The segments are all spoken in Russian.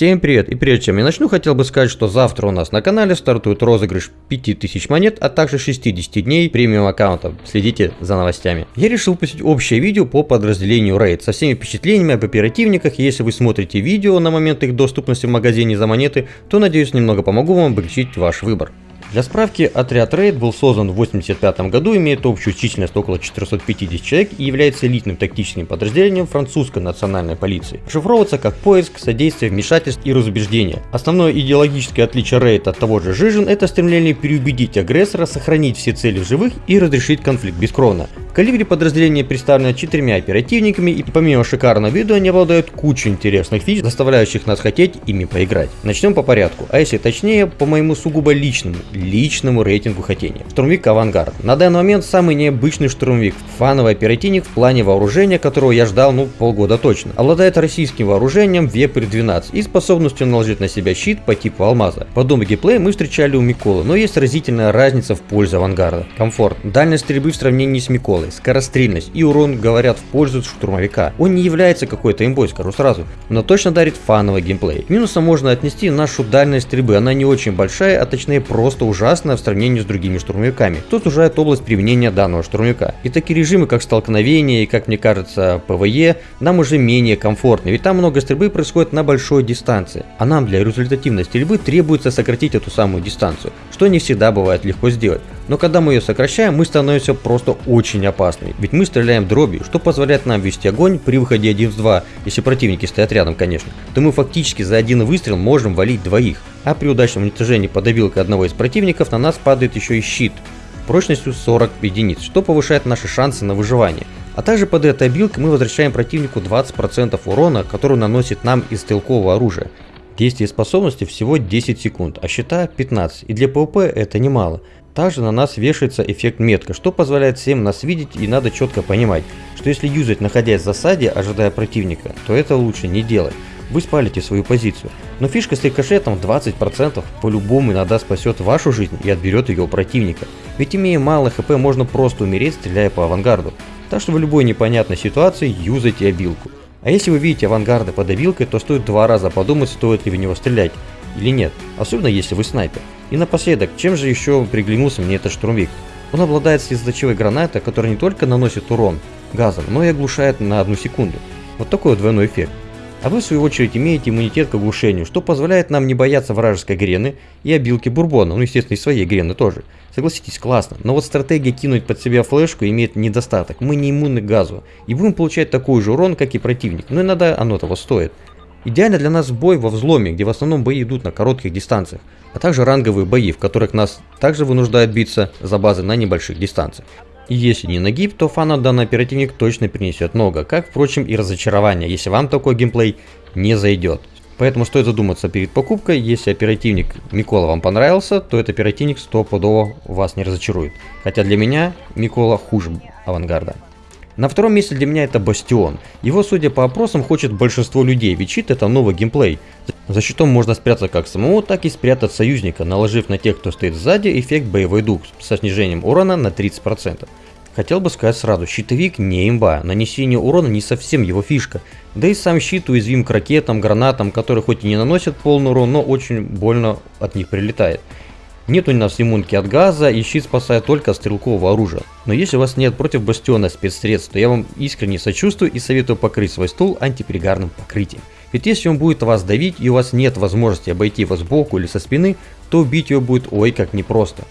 Всем привет! И прежде чем я начну, хотел бы сказать, что завтра у нас на канале стартует розыгрыш 5000 монет, а также 60 дней премиум аккаунта. Следите за новостями. Я решил выпустить общее видео по подразделению Raid со всеми впечатлениями об оперативниках. Если вы смотрите видео на момент их доступности в магазине за монеты, то надеюсь немного помогу вам облегчить ваш выбор. Для справки, отряд Рейд был создан в 1985 году, имеет общую численность около 450 человек и является элитным тактическим подразделением французской национальной полиции. Шифровывается как поиск, содействие, вмешательств и разубеждение. Основное идеологическое отличие Рейд от того же Жижин – это стремление переубедить агрессора, сохранить все цели в живых и разрешить конфликт бескровно. В калибре подразделение представлено четырьмя оперативниками и помимо шикарного вида они обладают кучей интересных фич, заставляющих нас хотеть ими поиграть. Начнем по порядку, а если точнее, по моему сугубо личному, личному рейтингу хотения. Штурмовик Авангард. На данный момент самый необычный штурмовик, фановый оперативник в плане вооружения, которого я ждал ну полгода точно. Обладает российским вооружением Вепрь 12 и способностью наложить на себя щит по типу алмаза. Подобный геймплей мы встречали у Миколы, но есть разительная разница в пользу Авангарда. Комфорт. Дальность стрельбы в сравнении с Миколой малый, скорострельность и урон говорят в пользу штурмовика. Он не является какой-то имбой, скажу сразу, но точно дарит фановый геймплей. К минусам можно отнести нашу дальность стрельбы, она не очень большая, а точнее просто ужасная в сравнении с другими штурмовиками. Тут сужает область применения данного штурмовика. И такие режимы, как столкновение и, как мне кажется, PvE, нам уже менее комфортны, ведь там много стрельбы происходит на большой дистанции. А нам для результативной стрельбы требуется сократить эту самую дистанцию, что не всегда бывает легко сделать. Но когда мы ее сокращаем, мы становимся просто очень опасными. Ведь мы стреляем дробью, что позволяет нам вести огонь при выходе 1 в 2, если противники стоят рядом, конечно. То мы фактически за один выстрел можем валить двоих. А при удачном уничтожении под абилкой одного из противников на нас падает еще и щит прочностью 40 единиц, что повышает наши шансы на выживание. А также под этой абилкой мы возвращаем противнику 20% урона, который наносит нам из стрелкового оружия. Действие способности всего 10 секунд, а щита 15, и для PvP это немало. Также на нас вешается эффект метка, что позволяет всем нас видеть и надо четко понимать, что если юзать находясь в засаде, ожидая противника, то это лучше не делать. Вы спалите свою позицию. Но фишка с рикошетом 20% по-любому иногда спасет вашу жизнь и отберет ее у противника. Ведь имея мало хп можно просто умереть, стреляя по авангарду. Так что в любой непонятной ситуации юзайте обилку. А если вы видите авангарда под обилкой, то стоит два раза подумать, стоит ли в него стрелять или нет, особенно если вы снайпер. И напоследок, чем же еще приглянулся мне этот штурмовик? Он обладает слезоточивой гранатой, которая не только наносит урон газом, но и оглушает на одну секунду. Вот такой вот двойной эффект. А вы в свою очередь имеете иммунитет к оглушению, что позволяет нам не бояться вражеской грены и обилки бурбона, ну естественно и своей грены тоже. Согласитесь, классно, но вот стратегия кинуть под себя флешку имеет недостаток, мы не иммунны к газу и будем получать такой же урон, как и противник, но иногда оно того стоит. Идеально для нас бой во взломе, где в основном бои идут на коротких дистанциях, а также ранговые бои, в которых нас также вынуждают биться за базы на небольших дистанциях. И если не нагиб, то фана данный оперативник точно принесет много, как впрочем и разочарование, если вам такой геймплей не зайдет. Поэтому стоит задуматься перед покупкой, если оперативник Микола вам понравился, то этот оперативник стопудово вас не разочарует. Хотя для меня Микола хуже авангарда. На втором месте для меня это Бастион. Его, судя по опросам, хочет большинство людей, ведь щит это новый геймплей. За щитом можно спрятаться как самому, так и спрятать союзника, наложив на тех, кто стоит сзади, эффект боевой дух со снижением урона на 30%. Хотел бы сказать сразу, щитовик не имба, нанесение урона не совсем его фишка. Да и сам щит уязвим к ракетам, гранатам, которые хоть и не наносят полный урон, но очень больно от них прилетает. Нет у нас иммунки от газа, и щит спасает только стрелкового оружия. Но если у вас нет против бастиона спецсредств, то я вам искренне сочувствую и советую покрыть свой стул антипригарным покрытием. Ведь если он будет вас давить и у вас нет возможности обойти его сбоку или со спины, то убить его будет ой как непросто.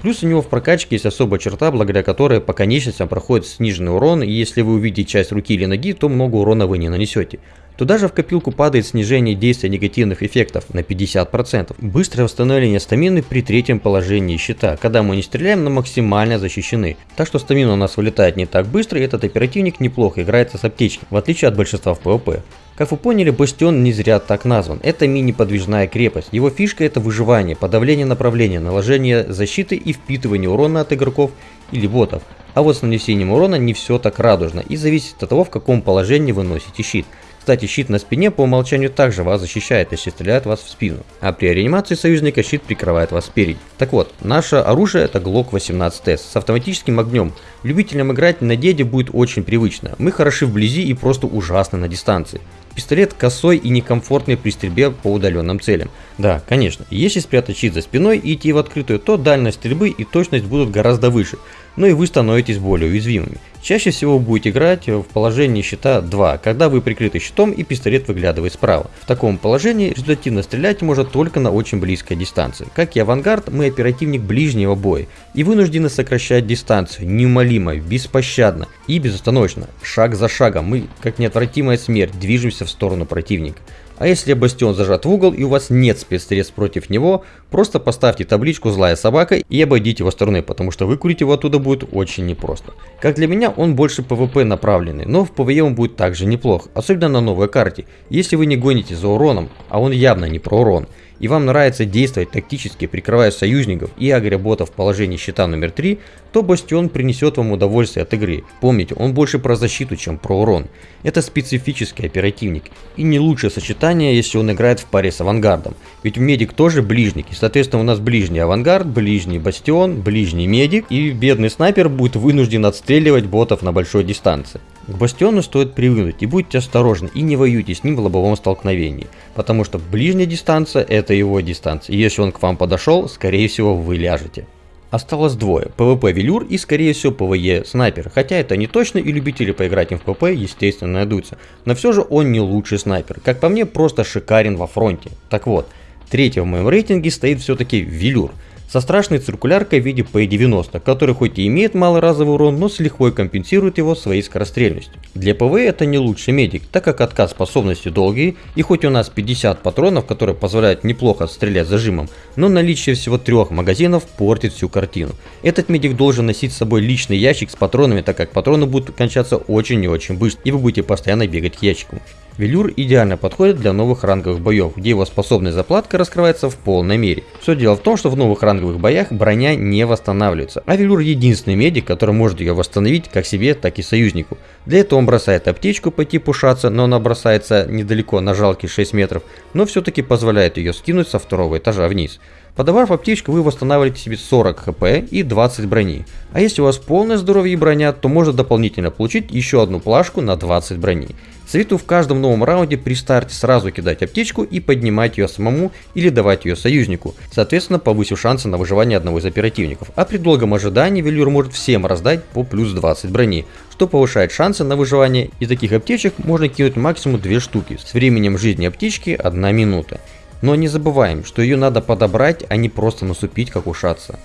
Плюс у него в прокачке есть особая черта, благодаря которой по конечностям проходит сниженный урон, и если вы увидите часть руки или ноги, то много урона вы не нанесете. Туда же в копилку падает снижение действия негативных эффектов на 50%. Быстрое восстановление стамины при третьем положении щита, когда мы не стреляем, но максимально защищены. Так что стамина у нас вылетает не так быстро, и этот оперативник неплохо играется с аптечкой, в отличие от большинства в PvP. Как вы поняли, Бастион не зря так назван. Это мини-подвижная крепость. Его фишка это выживание, подавление направления, наложение защиты и впитывание урона от игроков или ботов. А вот с нанесением урона не все так радужно и зависит от того, в каком положении вы носите щит. Кстати, щит на спине по умолчанию также вас защищает, если стреляет вас в спину. А при реанимации союзника щит прикрывает вас спереди. Так вот, наше оружие это Glock 18S с автоматическим огнем. Любителям играть на деде будет очень привычно. Мы хороши вблизи и просто ужасны на дистанции. Пистолет косой и некомфортный при стрельбе по удаленным целям. Да, конечно, если спрятать щит за спиной и идти в открытую, то дальность стрельбы и точность будут гораздо выше, но и вы становитесь более уязвимыми. Чаще всего будете играть в положении щита 2, когда вы прикрыты щитом и пистолет выглядывает справа. В таком положении результативно стрелять можно только на очень близкой дистанции. Как и авангард, мы оперативник ближнего боя и вынуждены сокращать дистанцию неумолимо, беспощадно и безостановочно, шаг за шагом. Мы, как неотвратимая смерть, движемся в сторону противника. А если бастион зажат в угол и у вас нет спецсредств против него, просто поставьте табличку «Злая собака» и обойдите его стороной, потому что выкурить его оттуда будет очень непросто. Как для меня, он больше PvP направленный, но в PvE он будет также неплох, особенно на новой карте. Если вы не гоните за уроном, а он явно не про урон, и вам нравится действовать тактически, прикрывая союзников и агроботов в положении щита номер 3, то Бастион принесет вам удовольствие от игры. Помните, он больше про защиту, чем про урон. Это специфический оперативник. И не лучшее сочетание, если он играет в паре с авангардом. Ведь медик тоже ближник, и соответственно у нас ближний авангард, ближний бастион, ближний медик, и бедный снайпер будет вынужден отстреливать ботов на большой дистанции. К бастиону стоит привыкнуть и будьте осторожны и не воюйте с ним в лобовом столкновении, потому что ближняя дистанция это его дистанция, и если он к вам подошел, скорее всего вы ляжете. Осталось двое, PvP Велюр и скорее всего PvE Снайпер, хотя это не точно и любители поиграть им в PvP естественно найдутся, но все же он не лучший снайпер, как по мне просто шикарен во фронте. Так вот, третьим в моем рейтинге стоит все-таки Велюр, со страшной циркуляркой в виде P90, который хоть и имеет малый разовый урон, но с лихвой компенсирует его своей скорострельностью. Для PvE это не лучший медик, так как отказ способности долгий, и хоть у нас 50 патронов, которые позволяют неплохо стрелять зажимом, но наличие всего трех магазинов портит всю картину. Этот медик должен носить с собой личный ящик с патронами, так как патроны будут кончаться очень и очень быстро, и вы будете постоянно бегать к ящику. Велюр идеально подходит для новых ранговых боев, где его способная заплатка раскрывается в полной мере. Все дело в том, что в новых ранговых боях броня не восстанавливается, а Велюр единственный медик, который может ее восстановить как себе, так и союзнику. Для этого он бросает аптечку по типу шаца, но она бросается недалеко на жалкие 6 метров, но все-таки позволяет ее скинуть со второго этажа вниз. Подобрав аптечку, вы восстанавливаете себе 40 хп и 20 брони. А если у вас полное здоровье и броня, то можно дополнительно получить еще одну плашку на 20 брони. Советую в каждом новом раунде при старте сразу кидать аптечку и поднимать ее самому или давать ее союзнику, соответственно повысив шансы на выживание одного из оперативников. А при долгом ожидании велюр может всем раздать по плюс 20 брони, что повышает шансы на выживание. Из таких аптечек можно кинуть максимум 2 штуки, с временем жизни аптечки 1 минута. Но не забываем, что ее надо подобрать, а не просто насупить, как ушаться.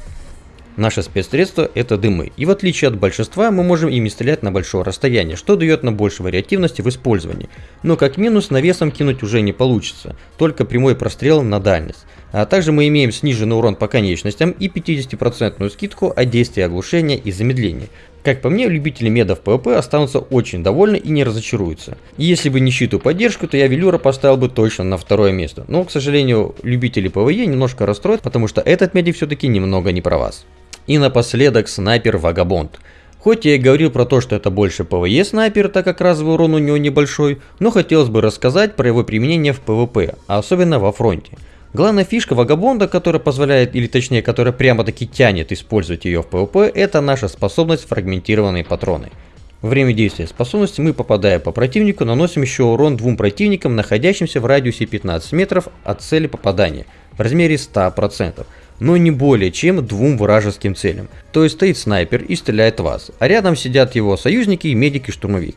Наше спецсредство это дымы, и в отличие от большинства мы можем ими стрелять на большое расстояние, что дает нам больше вариативности в использовании. Но как минус навесом кинуть уже не получится, только прямой прострел на дальность. А также мы имеем сниженный урон по конечностям и 50% скидку от действия оглушения и замедления. Как по мне, любители медов PvP останутся очень довольны и не разочаруются. Если бы не щиту поддержку, то я Велюра поставил бы точно на второе место. Но, к сожалению, любители PvE немножко расстроят, потому что этот медик все-таки немного не про вас. И напоследок снайпер Вагабонд. Хоть я и говорил про то, что это больше PvE снайпер, так как разовый урон у него небольшой, но хотелось бы рассказать про его применение в PvP, а особенно во фронте. Главная фишка Вагабонда, которая позволяет, или точнее, которая прямо-таки тянет использовать ее в PvP, это наша способность фрагментированные патроны. Время действия способности мы, попадая по противнику, наносим еще урон двум противникам, находящимся в радиусе 15 метров от цели попадания, в размере 100%, но не более чем двум вражеским целям. То есть стоит снайпер и стреляет вас, а рядом сидят его союзники, медик и штурмовик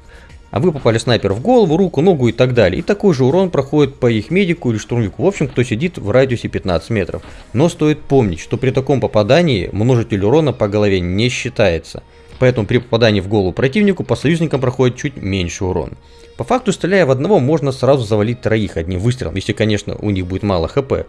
а вы попали снайпер в голову, руку, ногу и так далее. И такой же урон проходит по их медику или штурмовику, в общем, кто сидит в радиусе 15 метров. Но стоит помнить, что при таком попадании множитель урона по голове не считается. Поэтому при попадании в голову противнику по союзникам проходит чуть меньше урон. По факту, стреляя в одного, можно сразу завалить троих одним выстрелом, если, конечно, у них будет мало хп.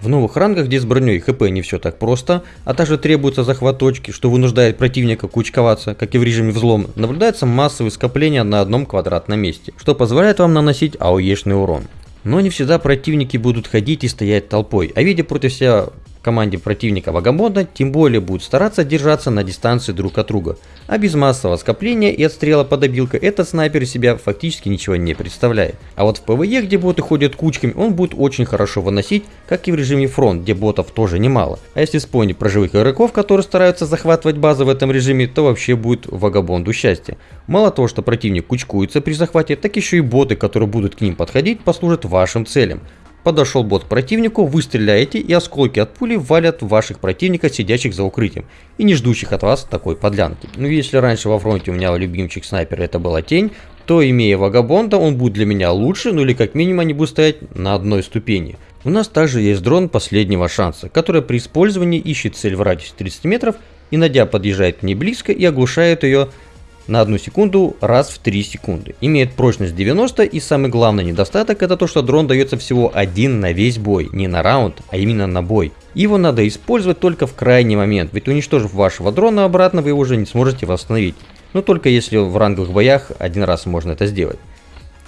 В новых рангах, где с броней и HP не все так просто, а также требуется захват точки, что вынуждает противника кучковаться, как и в режиме взлом, наблюдается массовое скопление на одном квадратном месте, что позволяет вам наносить AOE шный урон. Но не всегда противники будут ходить и стоять толпой, а видя против себя команде противника Вагабонда, тем более будут стараться держаться на дистанции друг от друга. А без массового скопления и отстрела по добилка этот снайпер из себя фактически ничего не представляет. А вот в PVE, где боты ходят кучками, он будет очень хорошо выносить, как и в режиме фронт, где ботов тоже немало. А если вспомнить про живых игроков, которые стараются захватывать базы в этом режиме, то вообще будет Вагабонду счастье. Мало того, что противник кучкуется при захвате, так еще и боты, которые будут к ним подходить, послужат вашим целям. Подошел бот к противнику, вы стреляете и осколки от пули валят ваших противников, сидящих за укрытием и не ждущих от вас такой подлянки. Ну если раньше во фронте у меня любимчик снайпер это была тень, то имея вагабонда он будет для меня лучше, ну или как минимум они будут стоять на одной ступени. У нас также есть дрон последнего шанса, который при использовании ищет цель в радиусе 30 метров и найдя подъезжает к ней близко и оглушает ее на одну секунду раз в 3 секунды. Имеет прочность 90 и самый главный недостаток это то, что дрон дается всего один на весь бой, не на раунд, а именно на бой. Его надо использовать только в крайний момент, ведь уничтожив вашего дрона обратно вы его уже не сможете восстановить. Но только если в ранговых боях один раз можно это сделать.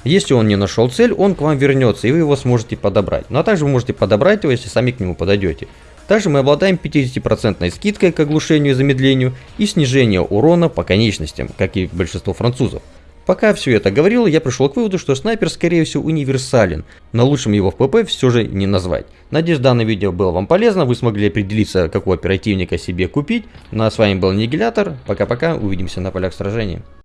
Если он не нашел цель, он к вам вернется и вы его сможете подобрать. Ну а также вы можете подобрать его, если сами к нему подойдете. Также мы обладаем 50% скидкой к оглушению и замедлению и снижение урона по конечностям, как и большинство французов. Пока все это говорил, я пришел к выводу, что снайпер скорее всего универсален, но лучшим его в ПП все же не назвать. Надеюсь данное видео было вам полезно, вы смогли определиться, какого оперативника себе купить. Ну а с вами был Нигилятор, пока-пока, увидимся на полях сражения.